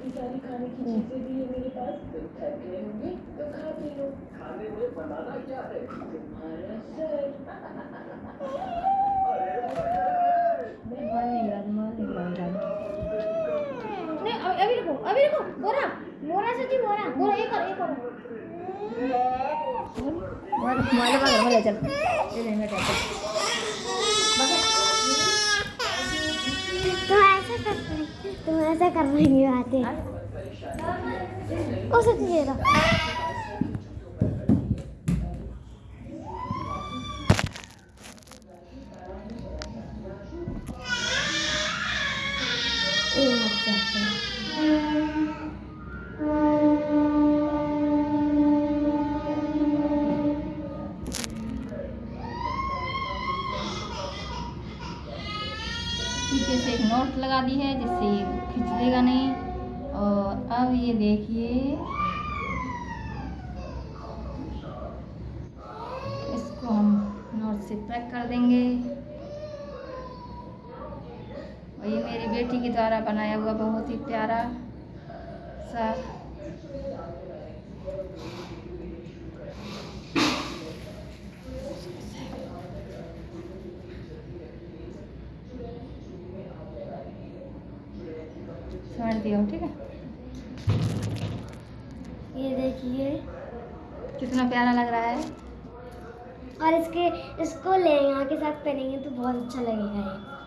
तो बांधेंगे गांठ तो भी मन जाएगा बाय कैसे पकड़ हाँ? बेटा नहीं अभी अभी रुको अभी रुको बोरा मोरा मोरा बोरा एक और एक और मोबाइल मोबाइल का घर में ले चल। ले ले बेटा रही तुम ऐसा कर रही हो आते पीछे से एक नोट लगा दी है जिससे ये खिंचेगा नहीं। और अब ये देखिए। इसको हम नोट से पैक कर देंगे। और ये मेरी बेटी के द्वारा बनाया हुआ बहुत ही प्यारा सा समझ दिया हो, ठीक है? ये देखिए। कितना प्यारा लग रहा है। और इसके इसको लहंगा के साथ पहनेंगे तो बहुत अच्छा लगेगा ये।